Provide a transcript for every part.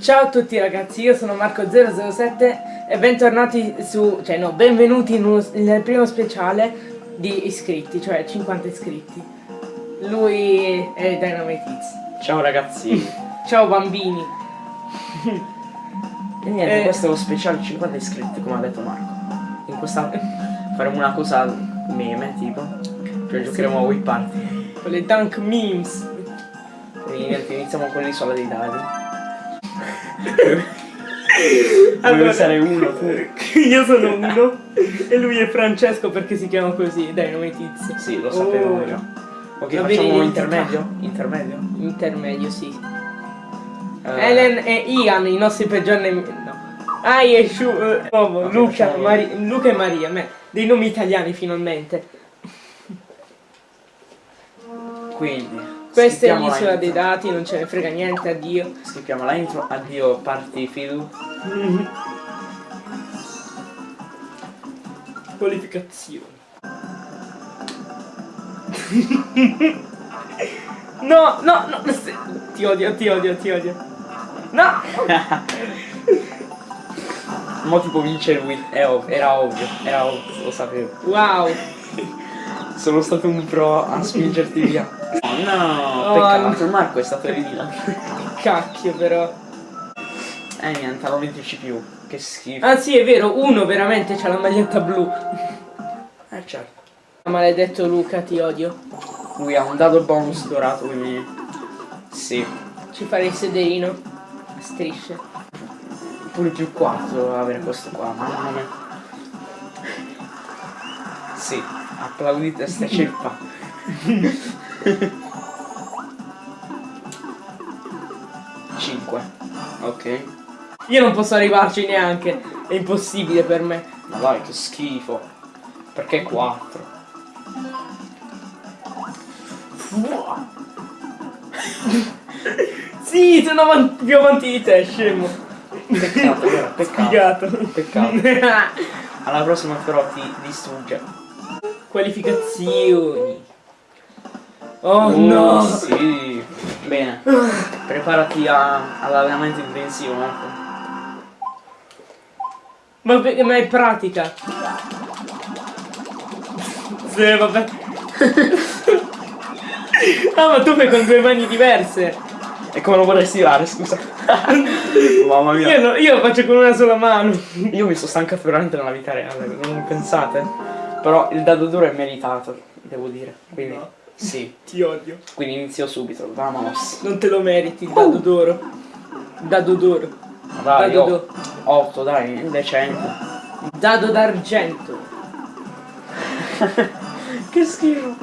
Ciao a tutti ragazzi, io sono Marco007 e bentornati su, cioè no, benvenuti uno, nel primo speciale di iscritti, cioè 50 iscritti. Lui è Dynamite Hits. Ciao ragazzi. Ciao bambini. e niente, Eh. questo è lo speciale 50 iscritti, come ha detto Marco. In questa faremo una cosa meme, tipo. Cioè giocheremo a Wii Party. Con le dunk memes. Quindi niente, iniziamo con l'isola dei dadi. Allora- essere uno tu? io sono uno e lui è Francesco perché si chiama così, Dynamite Hits. Sì, lo sapevo Oh. già. Ok, Va bene, facciamo identità. intermedio? Intermedio? Intermedio, sì. Eh, Ellen e Ian, i nostri peggiori nemici. No. Ai e Shu, eh, uomo, Ok, Luca, Luca e Maria, me, dei nomi italiani finalmente. Quindi. Questa è l'isola dei dati, non ce ne frega niente, addio. Skippiamo la intro. Addio party fidu. Qualificazioni. no, no, no, ti odio, ti odio, ti odio. No! Mo tipo vince lui. È ov- era ovvio. Era ovvio, lo sapevo. Wow! Sono stato un pro a spingerti via. Oh no, Oh, peccato, il Marco è stato eliminato. Cacchio però. Eh niente, hanno 20 CPU. Che schifo. Ah sì, è vero, uno veramente c'ha la maglietta blu. Eh certo. Maledetto Luca, ti odio. Lui ha un dado bonus dorato, quindi. Sì. Ci farei il sederino. A strisce. Pure più 4 avere questo qua, mamma mia. Sì, applaudite sta ceppa. Cinque. Ok. Io non posso arrivarci neanche. È impossibile per me. Ma dai, che schifo. Perché 4? Sì, sono avanti- più avanti di te, scemo. Peccato, peccato. Sfigato. Peccato. Alla prossima però ti distrugge. Qualificazioni. Oh Oh, no! Sì. Bene. Preparati a- all'allenamento intensivo, Marco. Ma, ma è pratica. Sì, vabbè. ah, ma tu fai con due mani diverse. E come lo vorresti tirare, scusa? Mamma mia. Io, no- io lo faccio con una sola mano. Io mi sono stancato veramente nella vita reale, non pensate? Però il dado duro è meritato, devo dire. Quindi, No. sì. Ti odio. Quindi inizio subito, vamos. Non te lo meriti, il dado d'oro. Dado d'oro. Ma Dai, Dado d'oro. 8, dai, decente. Dado d'argento. che schifo.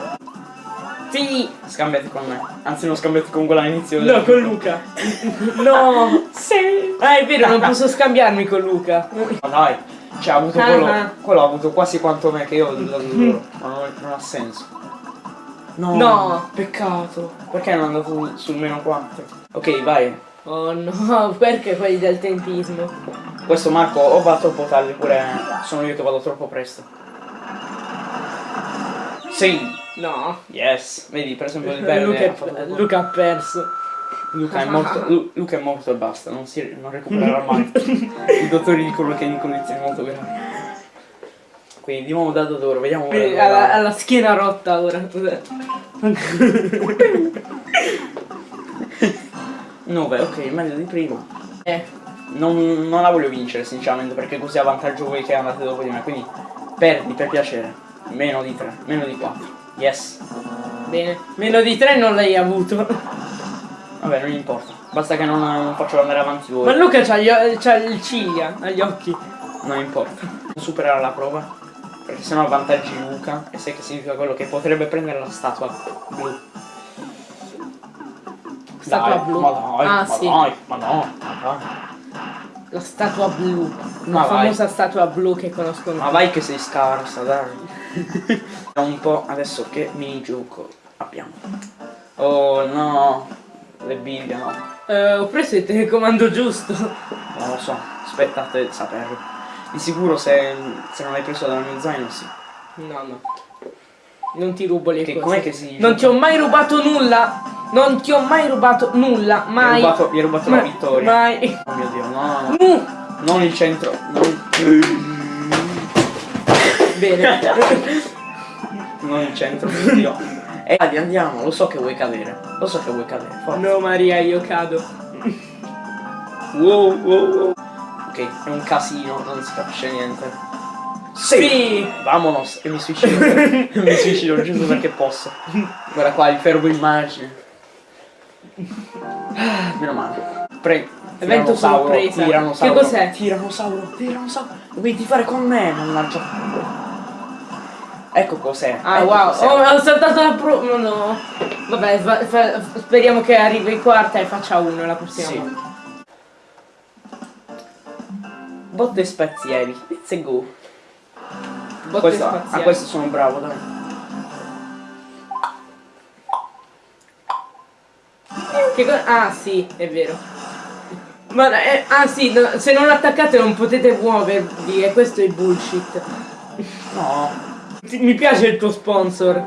Sì. Scambiati con me. Anzi, non scambiati con quella all'inizio. No, con Luca. no. Sì. Ah, è vero, non posso scambiarmi con Luca. Ma dai, cioè ha avuto Ah, quello. ah. Quello ha avuto quasi quanto me che io ho duro. Ma non, non ha senso. No, No. Peccato. Perché non è andato sul meno 4? Ok, vai. Oh no, perché quelli del tempismo? Questo Marco o va troppo tardi oppure sono io che vado troppo presto. Sì, No. yes. Vedi, per esempio il verde Luca, Luca ha perso. Luca è morto. Lu- Luca è morto e basta, non si non recupererà mai. I dottori dicono che è in condizioni molto gravi. Quindi di nuovo dato d'oro, vediamo ora Alla, va. alla schiena rotta ora. 9, ok, meglio di prima. Eh, Non, non la voglio vincere sinceramente perché così avvantaggio voi che andate dopo di me, quindi perdi per piacere. Meno di 3, meno di 4. Yes. bene. Meno di tre non l'hai avuto. Vabbè, non importa. Basta che non, non faccio andare avanti voi. Ma Luca c'ha, il ciglia agli occhi. Non importa. Superare la prova. Perché sennò avvantaggi Luca. E sai che significa quello che potrebbe prendere la statua blu. Statua Dai, blu. Ma dai, Ah, ma sì. dai, ma no, ma dai. La statua blu. Ma La vai. famosa statua blu che conoscono. Ma vai che sei scarsa, dai. Un po' adesso che minigioco abbiamo. Oh no. Le biglie no. Eh, ho preso il telecomando giusto. Non lo so. Aspettate saperlo. Di sicuro se, se non l'hai preso dal mio zaino sì. No, no. Non ti rubo le Che cose. che si Non ti ho mai rubato nulla. non ti ho mai rubato nulla, Mi hai mai. rubato, mi hai rubato la Ma- vittoria. Mai. Oh mio dio, no, no, no. Uh, Non il centro. Non, bene. non il centro, mio dio. E Adi, andiamo, lo so che vuoi cadere. Lo so che vuoi cadere. Forza. no Maria, io cado. Wow, wow, wow. Ok, è un casino, non si capisce niente. Sì. Vamonos, e mi suicido. mi suicido giusto perché posso. Guarda qua, il fermo immagine. Ah, Meno male. Pre. Evento sorpresa. Tiranosauro. Che cos'è? Tiranosauro, tiranosauro. Dovevi fare con me, mannaggia. Ecco cos'è. Ah ecco wow, cos'è. oh, ho saltato la pro... No, no. Vabbè, speriamo che arrivi in quarta e faccia uno la prossima Sì. volta. Botte spazzieri. Let's go. Botte Questo- spaziali. a questo sono bravo, dai. Che co- ah sì, è vero. Ma eh, ah sì, no, se non attaccate non potete muovervi e questo è bullshit. No. Mi piace il tuo sponsor.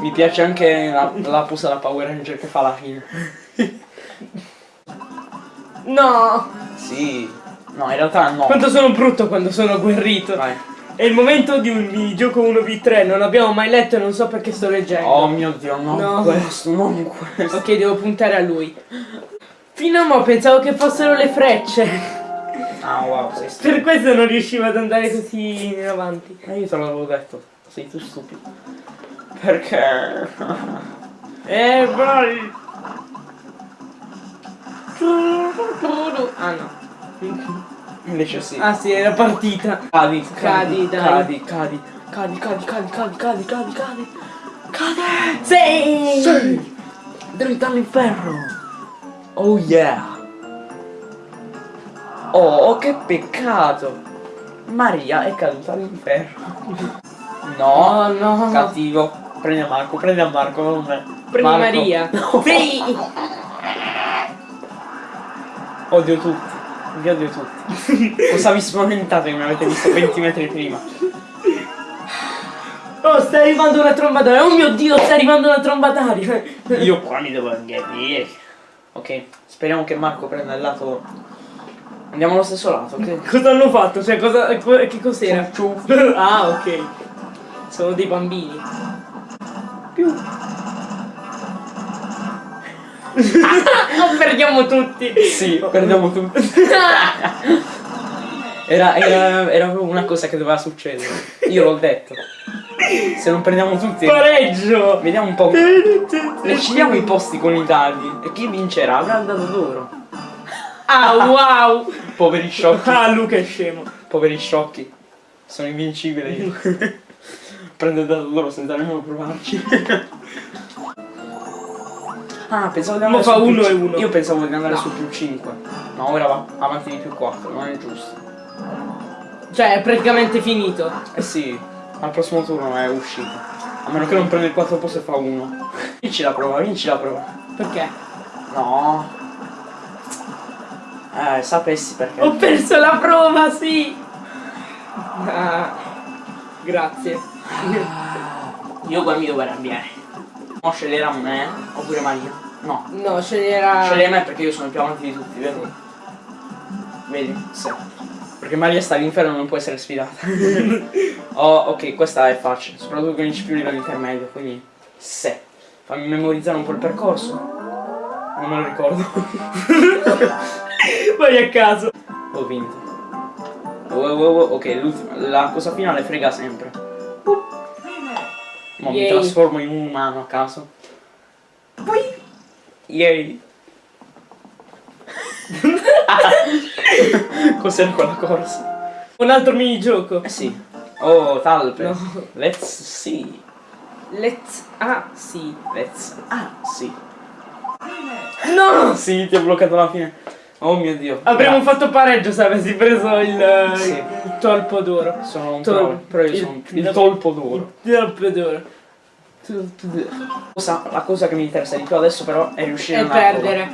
Mi piace anche la, la posa da Power Ranger che fa la fine. No! Sì. No, in realtà no. Quanto sono brutto quando sono agguerrito. Vai. È il momento di un minigioco 1v3, non abbiamo mai letto e non so perché sto leggendo. Oh mio dio, non No. questo, non questo. Ok, devo puntare a lui. Fino a mo' pensavo che fossero le frecce. Ah wow, sei. Per questo non riuscivo ad andare così in avanti. Ma io te l'avevo detto, sei tu stupido. Perché? Eh, vai! Ah no. Invece sì. Ah sì, era partita. Cadi, Cadi, cadi, cadi, cadi, cadi, cadi, cadi, cadi, cadi, cadi, cadi. Cade! Sì! Sì! Dritto all'inferno! Oh yeah! Oh, che peccato! Maria è caduta all'inferno. No, Oh no. cattivo. Prendi a Marco, prendi a Marco, non me. Prendi Marco. Maria. No. Sì! Odio tutti. Vi odio tutti. Cosa vi spaventate che mi avete visto 20 metri prima? Oh, sta arrivando una tromba d'aria. Oh mio dio, sta arrivando una tromba d'aria. Io qua mi devo anche Ok, speriamo che Marco prenda il lato. Andiamo allo stesso lato, ok? Cosa hanno fatto? Cioè, cosa, co- che cos'era? Ah, ok. Sono dei bambini. Più. Perdiamo tutti. Sì, perdiamo tutti. Era, era, era proprio una cosa che doveva succedere. Io l'ho detto. Se non prendiamo tutti. Pareggio. Vediamo un po'. Decidiamo i posti con i dadi. E chi vincerà avrà il dado d'oro. Ah, wow. Poveri sciocchi. Ah, Luca è scemo. Poveri sciocchi. Sono invincibile io. Prendo il dado d'oro senza nemmeno provarci. Ah, pensavo di andare Mo fa su più uno ci- e uno. Io pensavo di andare No. su più 5. No, ora va avanti di più 4, non è giusto. Cioè, è praticamente finito. Eh sì, al prossimo turno è uscito. A meno che non prenda il 4 posto e fa 1. Vinci la prova, vinci la prova. Perché? No. Eh, sapessi perché. Ho perso la prova, sì. Ah, grazie. Io qua mi devo arrabbiare. Mo scegliere me oppure Maria? No. No, sceglierà. Scegli me perché io sono più avanti di tutti, vedi? Vedi? Sì. Perché Maria sta all'inferno non può essere sfidata. oh, ok, questa è facile, soprattutto con i CPU livello intermedio, quindi se. Fammi memorizzare un po' il percorso. Non me lo ricordo. Vai a caso. Ho vinto. Oh, oh, oh, Ok, l'ultima. La cosa finale frega sempre. Mo mi Yay. trasformo in un umano a caso. Yay! Cos'era quella corsa? Un altro minigioco. Eh sì. Oh, talpe. No. Let's see. Let's. Ah, sì. Let's. Ah, sì. No! Sì, ti ho bloccato la fine. Oh mio dio. Avremmo Grazie. fatto pareggio se avessi preso il, Sì. il tolpo d'oro. Sono un Tol- io il- sono il tolpo d'oro. Il tolpo d'oro. Cosa- la cosa che mi interessa di più adesso però è riuscire E a perdere.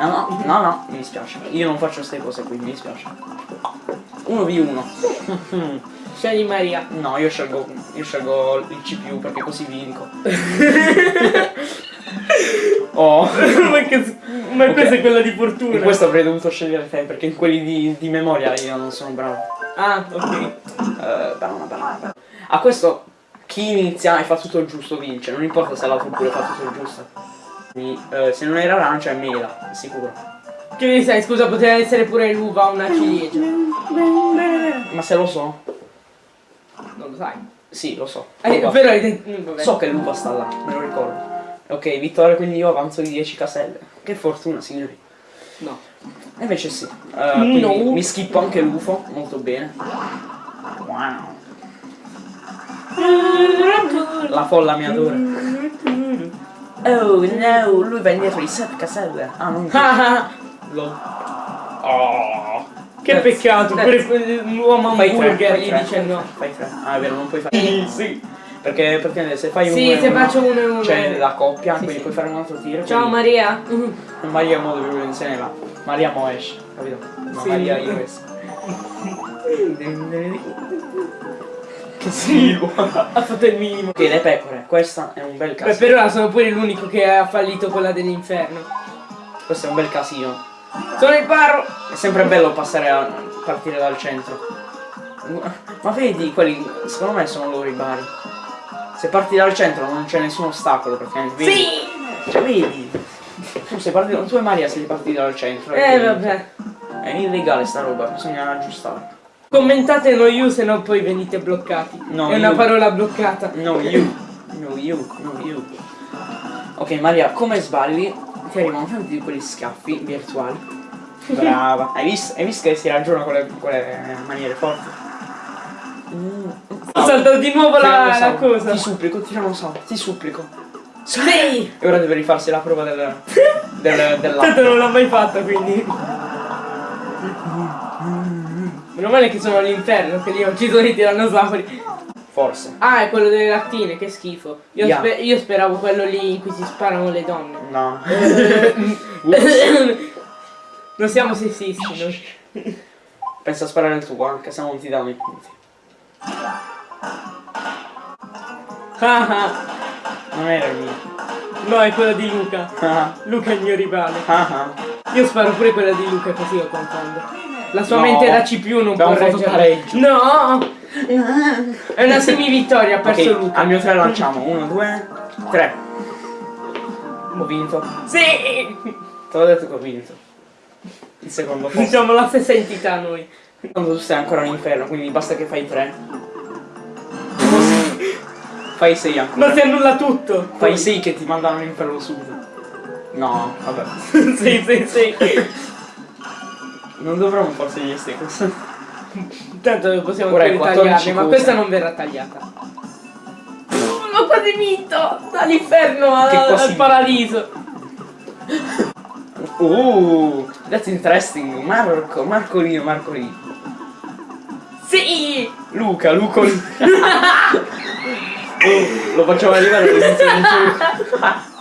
No, no, no, no, mi dispiace. Io non faccio queste cose qui, mi dispiace. 1v1. Scegli Maria. No, io scelgo, io scelgo il CPU perché così vinco. Oh. ma che, ma Ok. questa è quella di fortuna. In questo avrei dovuto scegliere te, perché in quelli di, di memoria io non sono bravo. Ah, ok. Eh, banana, banana. A questo chi inizia e fa tutto il giusto vince, non importa se l'altro pure fa tutto il giusto. Quindi, eh, se non era arancia è mela, sicuro. Che ne sai, scusa, poteva essere pure l'uva o una ciliegia. Ma se lo so? Lo sai. Sì, lo so. Eh, però mm, Vabbè. So che l'uva sta là, me lo ricordo. Ok, vittoria, quindi io avanzo di 10 caselle. Che fortuna, signori. No. E invece sì. Quindi No. mi schippo anche l'UFO, molto bene. Wow. La folla mi adora. Oh no, lui va indietro di 7 caselle. Ah, non Lol. Oh. Che peccato, that's- pure l'uomo Fai tre, hamburger fai gli dice no. Fai tre. Ah, è vero, non puoi fare. Sì, sì. Perché, perché se fai uno Sì, e se uno, faccio uno e uno. Cioè la coppia, Sì, quindi sì. puoi fare un altro tiro. Ciao quindi- Maria. Maria mo se ne va. Maria mo esce, capito? Ma Sì. Maria io esco. che schifo. ha fatto il minimo. ok, le pecore, questa è un bel Beh, casino. per ora sono pure l'unico che ha fallito quella dell'inferno. Questo è un bel casino. Sono il parro! È sempre bello passare a partire dal centro. Ma vedi, quelli secondo me sono loro i bari. Se parti dal centro non c'è nessun ostacolo praticamente. Vedi? Sì! Cioè, vedi? Tu sei partito, tu e Maria siete partiti dal centro. Eh vabbè. È illegale sta roba, bisogna aggiustare. Commentate no you se no poi venite bloccati. No, è una you. parola bloccata. No you, no you, no you. Ok Maria, come sballi ti arrivano tanti di quegli scaffi virtuali. Brava. Hai visto, hai visto che si ragiona con le, con le maniere forti? Mm. Ho saltato di nuovo la, la cosa. Ti supplico, tiranossauro, ti supplico. Sì! E ora deve rifarsi la prova del, del, Tanto dell'acqua. non l'ho mai fatta quindi. Meno male che sono all'inferno, che lì ho ucciso i tirannosauri. Forse. Ah, è quello delle lattine, che schifo. Io, Yeah. spe- io speravo quello lì in cui si sparano le donne. No. non siamo sessisti noi. Pensa a sparare il tuo, anche se non ti danno i punti. Ah, ah. Non era il mio. no, è quella di Luca. Ah, Luca è il mio rivale. Io sparo pure quella di Luca così lo confondo. La sua No. mente da CPU non Abbiamo può reggere. No! È una semi-vittoria, ha perso Ok, Luca. al mio 3 lanciamo. 1, 2, 3. Ho vinto. Sì! Te l'ho detto che ho vinto. Il secondo posto. Siamo la stessa entità noi. Quando tu sei ancora all'inferno, quindi basta che fai 3. Fai 6 ancora. Ma si annulla tutto. Fai 6 che ti mandano all'inferno subito. No, vabbè. sì, sì, sì. Non dovremmo forse gli stickers. Tanto possiamo Ora 14 tagliarne, ma questa non verrà tagliata. L'ho quasi vinto! Dall'inferno al, paradiso. Uh, that's interesting. Marco, Marcolino, Marcolino. Sì! Luca, Lucolino. oh, lo facciamo arrivare all'inizio.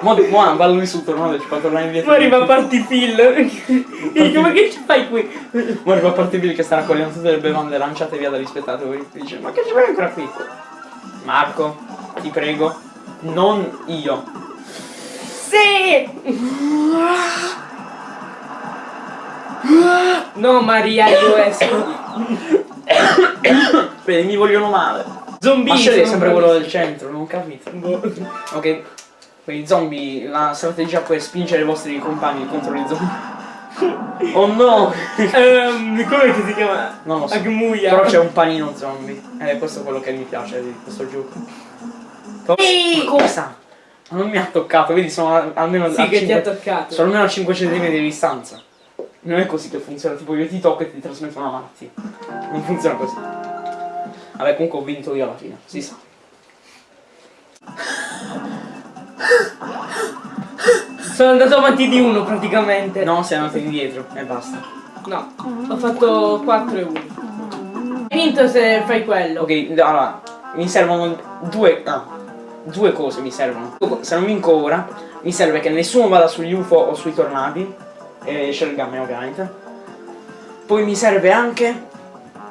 Mo, mo ballo lui su tornado, ci fa tornare indietro. Poi arriva a party Phil. Come che ci fai qui? Mo arriva a parte Bill che sta raccogliendo tutte le bevande lanciate via dagli spettatori. Dice, ma che ci fai ancora qui? Marco, ti prego, non io. Sì! No Maria, io esco. Vedi, mi vogliono male. Zombie. Ma sono sempre quello del centro, non ho capito. Boh. Ok, quindi zombie, la strategia è spingere i vostri compagni contro i zombie. Oh no! Ehm, come che si chiama? Non lo so. Agmuia. Però c'è un panino zombie. Ed è questo quello che mi piace di questo gioco. Ehi! Cosa? Non mi ha toccato, vedi sono almeno Sì, a che ti ha toccato. Sono almeno a 5 cm di distanza. Non è così che funziona, tipo io ti tocco e ti trasmetto una malattia. Non funziona così. Vabbè, comunque ho vinto io alla fine, si sa. Sono andato avanti di uno praticamente. No, sei andato indietro e basta. No, ho fatto 4 e 1. Hai vinto se fai quello. Ok, allora, mi servono due. ah, due cose mi servono. Se non vinco ora, mi serve che nessuno vada sugli UFO o sui tornadi. E Shelgame ovviamente. Poi mi serve anche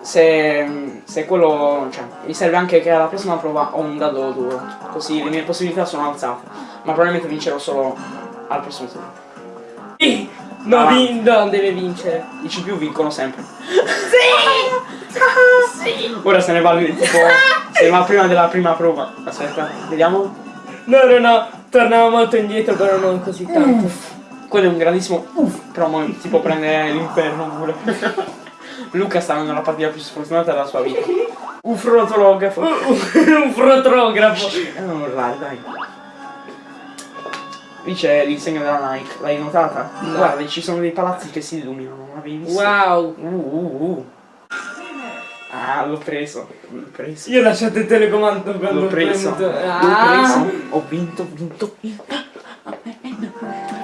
se, se quello, cioè, mi serve anche che alla prossima prova ho un dado duro, così le mie possibilità sono alzate, ma probabilmente vincerò solo al prossimo turno. No, Ah. vin- non deve vincere. I CPU vincono sempre. Sì! sì! Ora se ne va tipo, se ne va prima della prima prova. Aspetta, vediamo. No, no, no, tornavo molto indietro, però non così tanto. Quello è un grandissimo uff, però mo ti può prendere l'inferno pure. Luca sta avendo la partita più sfortunata della sua vita. Un frontolografo. Un fotografo. Eh, non urlare, dai. Lì c'è l'insegna della Nike, l'hai notata? No. Guarda, ci sono dei palazzi che si illuminano, l'avevi visto? Wow. Uh, uh, uh. Ah, l'ho preso. L'ho preso. Io ho lasciato il telecomando quando L'ho ho preso. L'ho Ah. preso. Ho vinto, vinto.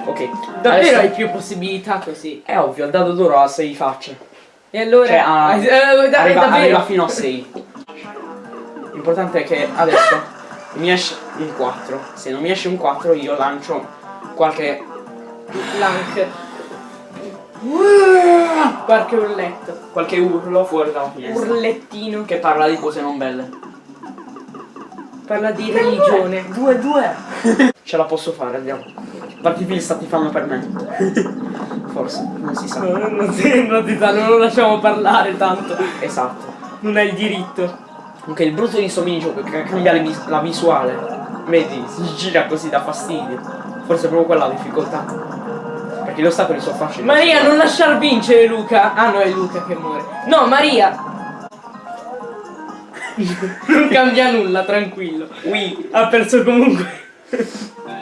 Ok. Davvero adesso- hai più possibilità così. È ovvio, il dado d'oro ha 6 facce. E allora... Cioè, ha- Ah, eh, arriva, arriva fino a 6. L'importante è che adesso mi esce un 4. Se non mi esce un 4 io lancio qualche... Lank. Qualche urletto. qualche urlo fuori dalla finestra. Urlettino. Che parla di cose non belle. Parla di religione. 2-2 Ce la posso fare, andiamo. Quanti film ti fanno per me? Forse, non si sa. No, non si, non si sa, non lo lasciamo parlare tanto. Esatto. Non hai il diritto. Anche il brutto di sto minigioco è la visuale. Vedi, si gira così da fastidio. Forse è proprio quella la difficoltà. Perché gli ostacoli sono facili. Maria, non lasciar vincere Luca. Ah no, è Luca che muore. No, Maria. non cambia nulla, tranquillo. Ui, Ha perso comunque.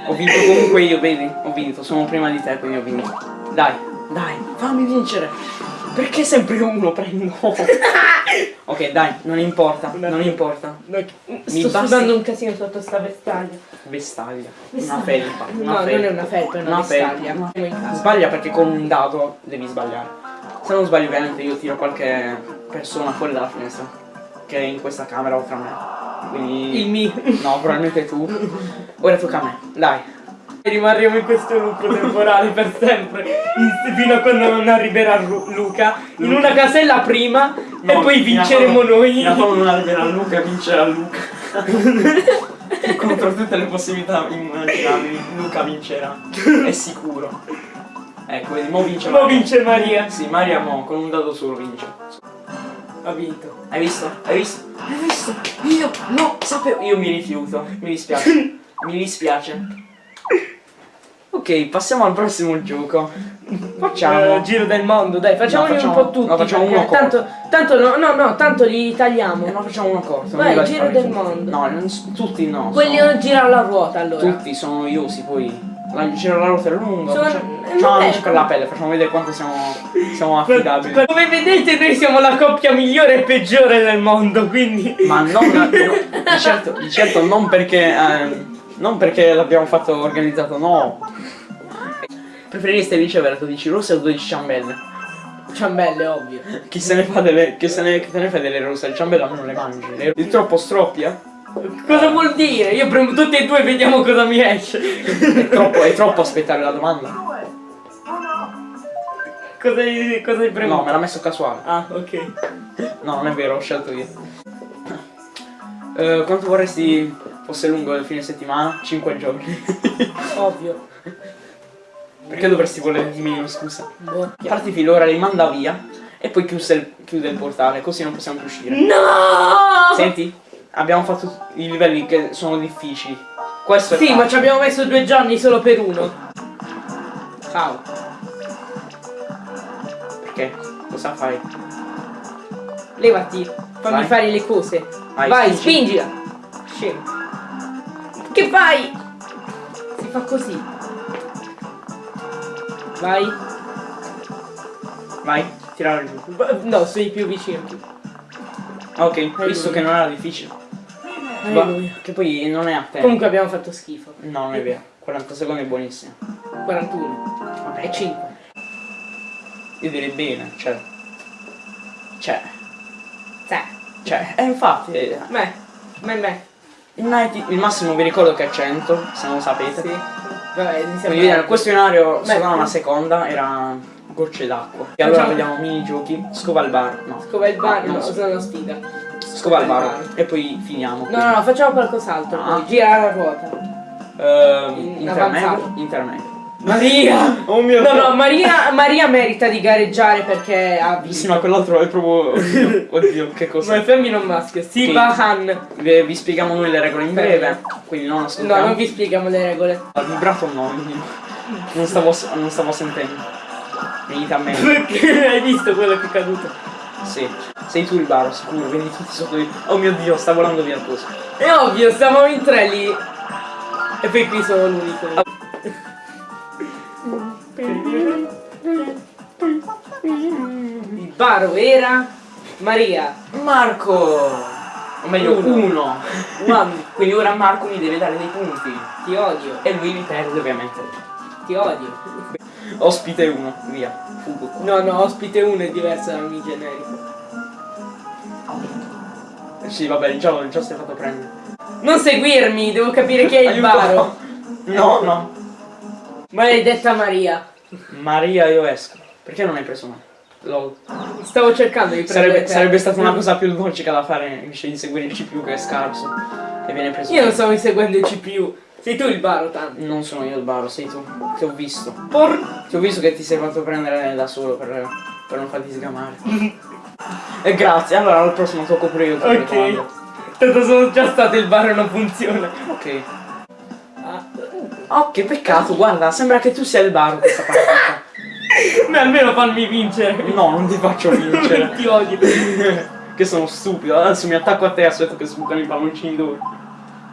ho vinto comunque io, vedi? Ho vinto, sono prima di te, quindi ho vinto. Dai, dai, fammi vincere. Perché sempre uno prendo? ok, dai, non importa, non importa. No, Mi sto basti- sudando un casino sotto sta vestaglia. Vestaglia. Una felpa. No, Una non felpa. è una felpa, è una, felpa. vestaglia. Casa. Sbaglia perché con un dado devi sbagliare. Se non sbaglio ovviamente io tiro qualche persona fuori dalla finestra. Che è in questa camera oltre a me. Quindi. Il mio. No, probabilmente tu. Ora tocca a me. Dai. Rimarremo in questo loop temporale per sempre. in- Fino a quando non arriverà Luca. In una casella prima e No, poi fino a vinceremo quando- noi. Fino a quando non arriverà Luca, vincerà Luca. Contro tutte le possibilità immaginabili, Luca vincerà. È sicuro. Ecco, vedi, mo vince Mo vince Maria. Sì, Maria mo con un dado solo vince. Ha vinto. Hai visto? Hai visto? Hai visto? Io no, sapevo. Io mi rifiuto. Mi dispiace. mi dispiace. Ok, passiamo al prossimo gioco. Facciamo. Eh, giro del mondo, dai, facciamoli No, facciamo- un po' tutti. no, facciamo uno corto. tanto, tanto no, no, no, tanto li tagliamo. Eh, no, facciamo uno corto. Vai, non mi va di giro del mondo. No, non tutti no. Quelli sono- non girano la ruota allora. Tutti sono noiosi, poi. La giro la ruota è lunga. Sono- Facciamo, eh, facciamo amici per la pelle, facciamo vedere quanto siamo, siamo affidabili. Come vedete noi siamo la coppia migliore e peggiore del mondo, quindi... Ma non. di, certo, di certo non perché. ehm, non perché l'abbiamo fatto organizzato, no. Preferireste ricevere 12 rosse o 12 ciambelle? Ciambelle, ovvio. Chi se ne fa delle. Chi se ne, chi se ne fa delle rosse? Le ciambelle almeno le mangi. Le- Il troppo stroppia? Cosa vuol dire? Io premo tutti e due e vediamo cosa mi esce. È troppo, è troppo aspettare la domanda. cosa hai, cosa hai premuto? No, me l'ha messo casuale. Ah, ok. No, non è vero, ho scelto io. Eh, quanto vorresti fosse lungo il fine settimana? 5 giorni. Ovvio. Perché dovresti volere di meno, scusa? Boh. Parti filora, li manda via e poi chiude il, chiude il portale, così non possiamo più uscire. No! Senti, abbiamo fatto i livelli che sono difficili. Questo è Sì, ma ci abbiamo messo due giorni solo per uno. Ciao. Perché? Cosa fai? Levati. Fammi Vai. fare le cose. Vai, Vai, spingi. spingila. Scemo. Che fai? Si fa così. Vai. Vai, tirare giù. No, sei più vicino. Ok, Alleluia. visto che non era difficile. Va- Alleluia. che poi non è a te. Comunque abbiamo fatto schifo. No, non è vero. 40 secondi è buonissimo. 41. Vabbè, E 5. Io direi bene, cioè. Cioè. Sì. Cioè, e infatti. eh, Me. Me, me. Il, 90 il massimo vi ricordo che è 100, se non lo sapete. Sì. Vabbè, iniziamo. Quindi il questionario Beh. solo una seconda era gocce d'acqua. E allora vediamo minigiochi. Scova il bar. No. Scova il bar, Ah, no, no, sono sfiga. Scova il bar. E poi finiamo. No, no, no, facciamo qualcos'altro. Ah. poi. Gira la ruota. In intermedio. Intermedio. Maria! Oh mio No, dio. no, Maria, Maria merita di gareggiare perché ha Sì, visto. ma quell'altro è proprio. Oddio, oddio che Ma cosa. è femmina o maschio? Sibahan. Vi, vi spieghiamo noi le regole in breve. Quindi non No, ascoltiamo. non vi spieghiamo le regole. Al vibrato no, quindi non stavo, non stavo sentendo. Venite a me. Perché hai visto quello che è caduto? Sì. Sei tu il baro, sicuro, vieni tutti sotto di. Oh mio dio, sta volando via il coso. È ovvio, stavamo in tre lì. E poi qui sono l'unico. Il baro era Maria. Marco! O meglio, Uno. uno. One. Quindi ora Marco mi deve dare dei punti. Ti odio, E lui mi perde ovviamente. ti odio. Ospite uno, via. Fugo. No, no, ospite 1 è diverso dal mio generico. Sì, vabbè, già si è fatto prendere. Non seguirmi, devo capire chi è il baro. No, no. Maledetta Maria. Maria, io esco. Perché non hai preso me? Lol. Stavo cercando di prendere Sarebbe, sarebbe stata una cosa più logica da fare invece di seguire il CPU che è scarso. E viene preso. Io non stavo inseguendo il CPU. Sei tu il baro, tanto. Non sono io il baro, sei tu. Ti ho visto. Por... Ti ho visto che ti sei fatto prendere da solo per, per non farti sgamare. e grazie, allora al prossimo tocco pure io. Ok. Ok. Tanto sono già stato il baro e non funziona. Ok. Ah. Oh, che peccato, guarda, sembra che tu sia il baro questa partita. Ma almeno fammi vincere. No, non ti faccio vincere. Ti odio. che sono stupido, adesso mi attacco a te e aspetto che sbucano i palloncini d'oro.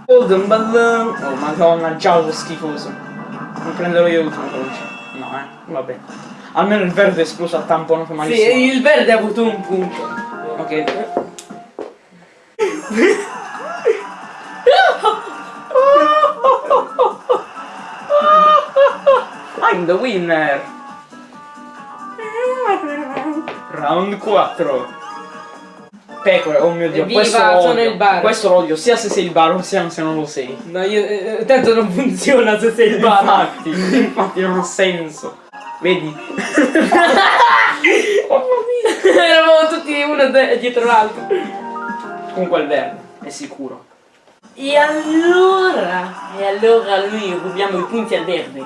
Golden Ballon! Oh madonna, giallo schifoso. Non prenderò io l'ultimo palloncino. No, eh, vabbè. Almeno il verde è esploso a tampono che malissimo. Sì, il verde ha avuto un punto. Ok. I'm the winner! Round 4 Pecore, oh mio dio, Evviva, questo lo sono odio. il bar. Questo lo odio, sia se sei il bar sia se non lo sei. No, io. eh, tanto non funziona se sei il baro. Infatti, infatti non ha senso. Vedi? Eravamo tutti uno dietro l'altro. Comunque il verde, è sicuro. E allora? E allora noi rubiamo i punti al verde.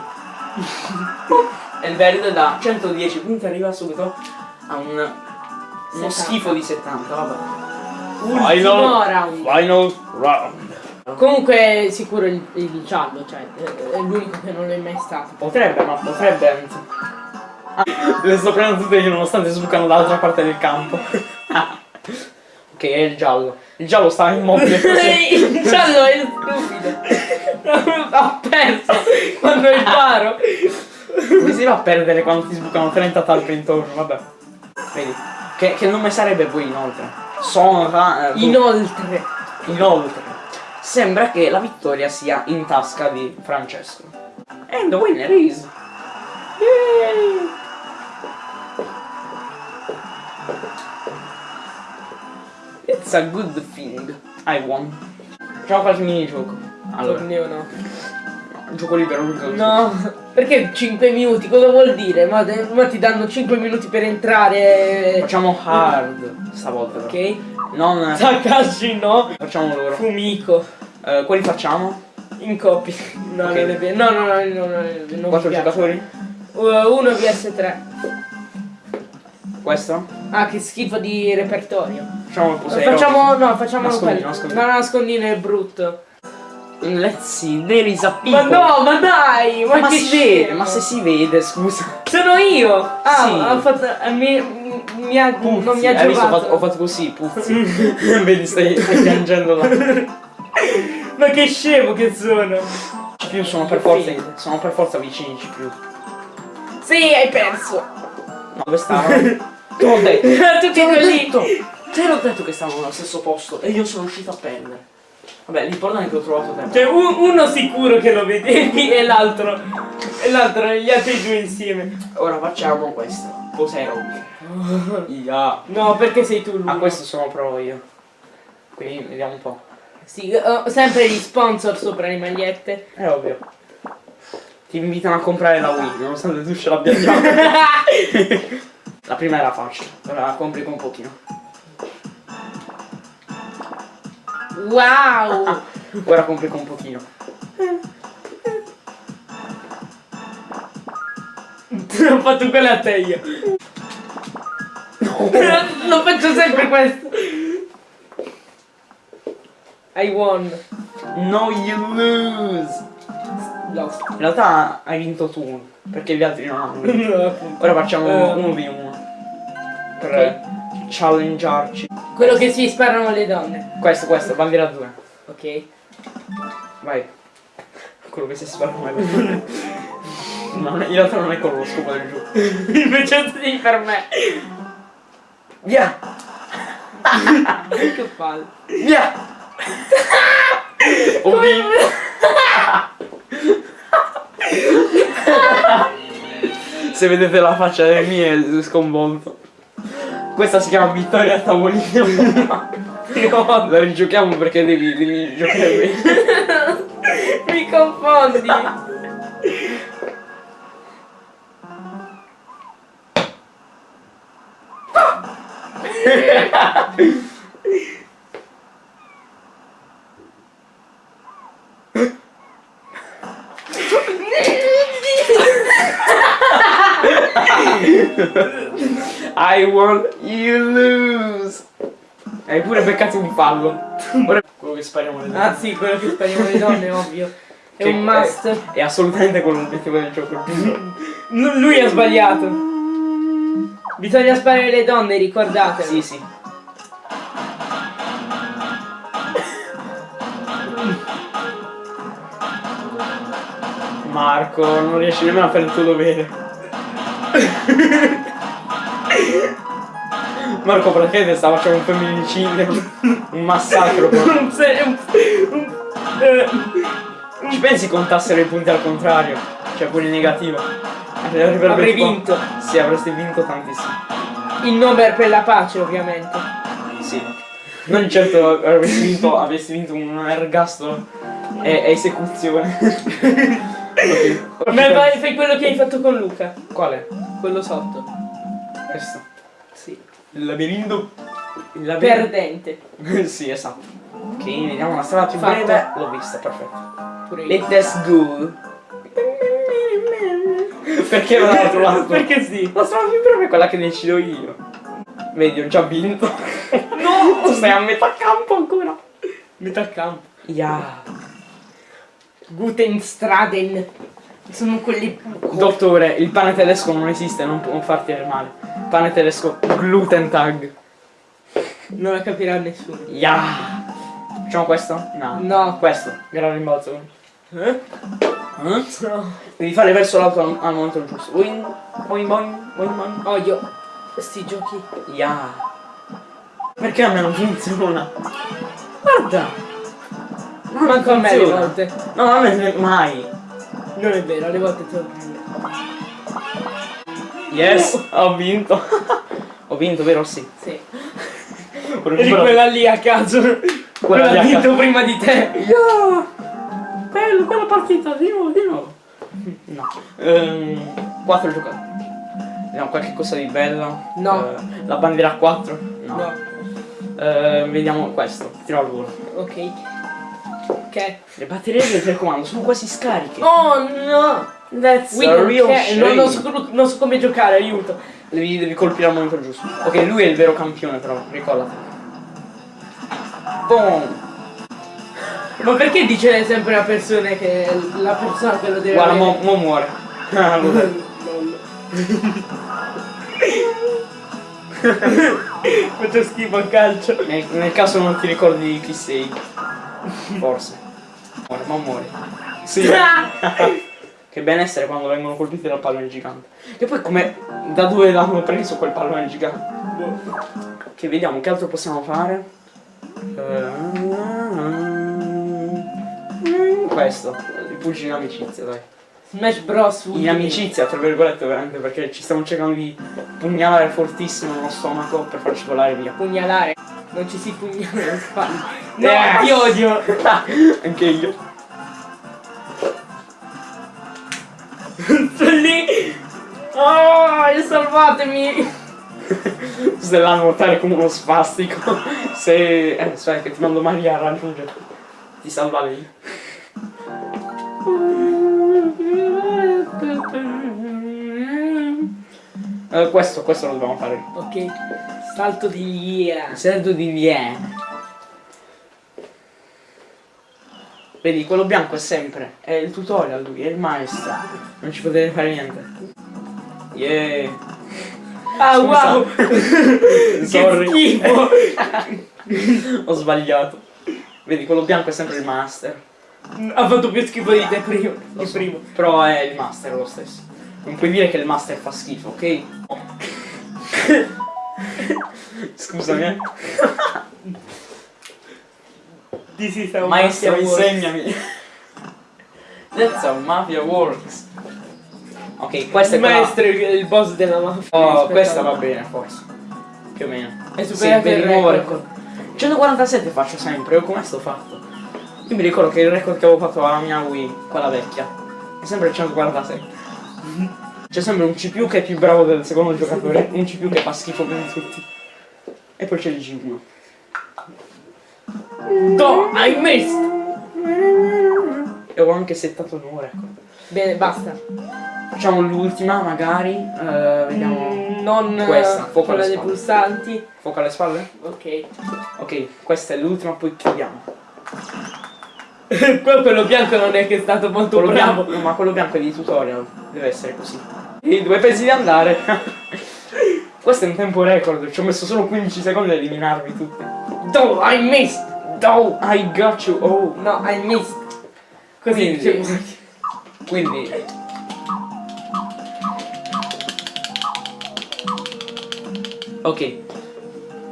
E il verde da 110 punti arriva subito a un, uno 70. schifo di 70, vabbè. Ultimo round. Final round. Comunque sicuro il, il giallo, cioè è l'unico che non è mai stato. Potrebbe, ma potrebbe anzi. Ah, le sto prendendo tutte io nonostante sbucano dall'altra parte del campo. ok, è il giallo. Il giallo sta immobile così. il giallo è stupido. ha perso quando è il baro. Come si va a perdere quando ti sbucano 30 talpe intorno? Vabbè. Vedi. Che, che nome sarebbe poi inoltre? Sonra. eh, Inoltre. Inoltre, sembra che la vittoria sia in tasca di Francesco. And the winner is... Yay! It's a good thing. I won. Facciamo qualche minigioco. Allora, Torneo no. no, gioco libero No, perché 5 minuti? Cosa vuol dire? Ma, ma ti danno 5 minuti per entrare. Facciamo hard stavolta però. Ok? Non... Takashi no. Facciamo loro. Fumiko. Eh, quali facciamo? In coppia. No, Ok. non è vero. No, no, no, no, no, non Quattro giocatori? Uh, Uno vs 3. Questo? Ah, che schifo di repertorio. Facciamo il posto facciamo. No, facciamo Nascondino, quello. nascondino. No, nascondino è brutto. Let's see, there is a Ma people. no, ma dai! Ma, Ma che si vede, ma se si vede, scusa. Sono io! Ah, Sì. ho fatto. eh, Mi, mi ha, non mi ha hai visto, ho fatto, ho fatto così, puzzi. Vedi, stai, stai piangendo là. Ma che scemo che sono! CPU sono per forza, sono per forza vicini CPU. Sì, hai perso! No, dove stavano? Te l'ho detto. Tutti Te l'ho detto. Te l'ho detto che stavano allo stesso posto e io sono riuscito a perdere. Vabbè, l'importante è che ho trovato te. Cioè, un- uno sicuro che lo vedevi e l'altro. E l'altro, gli altri due insieme. Ora facciamo questo. Cos'ero? Yeah. No, perché sei tu l'uno. A questo sono provo io. Quindi vediamo un po'. Sì, ho sempre gli sponsor sopra le magliette. È ovvio. ti invitano a comprare la Wii, nonostante tu ce l'abbia già. la prima era facile, ora la complico un pochino. Wow! Ora complico un pochino. Ho fatto quella a te io. Lo faccio sempre questo. I won. No you lose! Lost. In realtà hai vinto tu, perché gli altri non hanno. No. Ora facciamo Eh. uno v uno. Per challengearci. Quello che si sparano le donne. Questo, questo, bandiera 2. Ok. Vai. Quello che si spara mai. No, in realtà non è quello lo scopo del gioco. Invece sì per me. Via! Che palle. Via! Ho vinto! Se vedete la faccia delle mie è sconvolto. Questa si chiama vittoria a tavolino. No, la rigiochiamo perché devi, devi giocare bene. Mi confondi. I won, you lose! Hai pure beccato un fallo. Ora quello che spariamo le donne. Ah sì, quello che spariamo le donne, ovvio. È Che un must. È, assolutamente quello l'obiettivo del gioco. Lui ha sbagliato. Bisogna sparare le donne, ricordatelo. sì, sì. Marco, non riesci nemmeno a fare il tuo dovere. Marco praticamente sta facendo un femminicidio, un massacro. Un se- un- un- eh, Ci pensi contassero i punti al contrario? Cioè pure in negativo. Avrebbe Avrei vinto. Sì, avresti vinto tantissimo. Il nome è per la pace, ovviamente. Sì. Non certo avresti vinto, avresti vinto un ergastolo e, esecuzione. ok. Ma vai, fai quello che hai fatto con Luca. Quale? Quello sotto. Questo. Sì. Il labirinto. Il labirinto. Perdente. sì, esatto. Ok, vediamo la strada più Fatto. breve. L'ho vista, perfetto. Pure io. Let us go. Perché non l'altro lato? Perché sì. La strada più breve è quella che decido io. Vedi, ho già vinto. No! Tu stai a metà campo ancora. Metà campo. Yeah. Guten Straden. Sono quelli. Dottore, il pane tedesco non esiste, non può farti del male. Pane tedesco gluten tag. Non la capirà nessuno. Yeah. Facciamo questo? No. No. Questo, gran rimbalzo. Eh? Eh? No. Devi fare verso l'alto al, al momento giusto. Boing, boing, boing, boing, boing. Odio. Sti giochi. Yeah. Perché a me non funziona? Guarda. Non Manco a me le funziona. volte. No, a me mai. Non è vero, alle volte te lo prendo. Yes, ho vinto. ho vinto, vero? Sì. Sì. Eri quella lì a caso. Quella lì ha a vinto caso. prima di te. Yeah! Bello, quella partita, di nuovo, di nuovo. No. Ehm, quattro giocatori. Vediamo qualche cosa di bello. No. Eh, la bandiera a 4? No. No. Eh, vediamo questo. Tiro al volo. Ok. Che? Le batterie del telecomando sono quasi scariche. Oh no! That's don't real shame. Non, non so, non so come giocare, aiuto. Devi, devi colpire al momento giusto. Ok, lui è il vero campione però, ricordati. Boom! Ma perché dice sempre la persona che la persona che lo deve Guarda, mo, mo muore. Lol. Faccio schifo al calcio. Nel, nel caso non ti ricordi chi sei. Forse. Muore, ma muore. Sì. che benessere quando vengono colpiti dal pallone gigante. E poi come. Da dove l'hanno preso quel pallone gigante? Che vediamo, che altro possiamo fare? Ehm, Questo, i pugili in amicizia, dai. Smash Bros. In amicizia, tra virgolette, veramente, perché ci stiamo cercando di pugnalare fortissimo nello stomaco per farci volare via. Pugnalare. Non ci si pugnala le spalle. No, Yes. ti odio. Anche io. Salvatemi! Se la nuotare come uno spastico. Se. Eh, aspetta che ti mando Maria a raggiungere. Ti salva lei. Eh, questo, questo lo dobbiamo fare. Ok, salto di via. Salto di via. Vedi, quello bianco è sempre. È il tutorial lui, è il maestro. Non ci potete fare niente. Yeah. Ah wow! Sorry. schifo! Ho sbagliato. Vedi, quello bianco è sempre il master. ha fatto più schifo di te prima. Di primo. Però è il master lo stesso. Non puoi dire che il master fa schifo, ok? Scusami. eh. This is how Maestro, insegnami. That's how mafia works. Ok, questo è Il quella- maestro è il boss della mafia. Oh, questa va bene, forse. Più o meno. È superato per il record. record. 147 faccio sempre, io come sto fatto? Io mi ricordo che il record che avevo fatto alla mia Wii, quella vecchia, è sempre il 147. C'è sempre un CPU che è più bravo del secondo giocatore, un CPU che fa schifo più di tutti. E poi c'è il G1. No, hai missed! E ho anche settato un nuovo record. Bene, basta. Facciamo l'ultima magari, eh, vediamo. Mm, non Questa, fuoco quella dei pulsanti. Fuoco alle spalle? Ok. Ok, questa è l'ultima, poi chiudiamo. Quello bianco non è che è stato molto Quello bravo. bianco, ma quello bianco è di tutorial, deve essere così. E dove pensi di andare? Questo è un tempo record, ci ho messo solo 15 secondi ad eliminarvi tutti. No, I missed! No, I got you, oh. No, I missed! Così Quindi-. Quindi... Ok.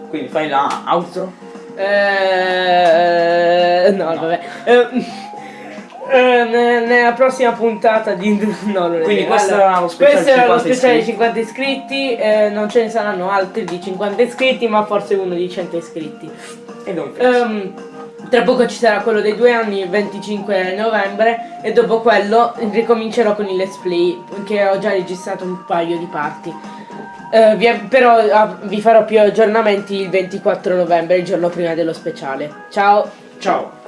Quindi fai la outro. Eh, no, No. vabbè. Eh, eh, ne- nella prossima puntata di... No, non Quindi questo Allora, era lo speciale questo era lo 50 speciale di iscritti. 50 iscritti, eh, non ce ne saranno altri di 50 iscritti, ma forse uno di 100 iscritti. E non penso. Ehm, tra poco ci sarà quello dei due anni, il 25 novembre, e dopo quello ricomincerò con il let's play, che ho già registrato un paio di parti. Eh, vi- però ah, vi farò più aggiornamenti il 24 novembre, il giorno prima dello speciale. Ciao! Ciao.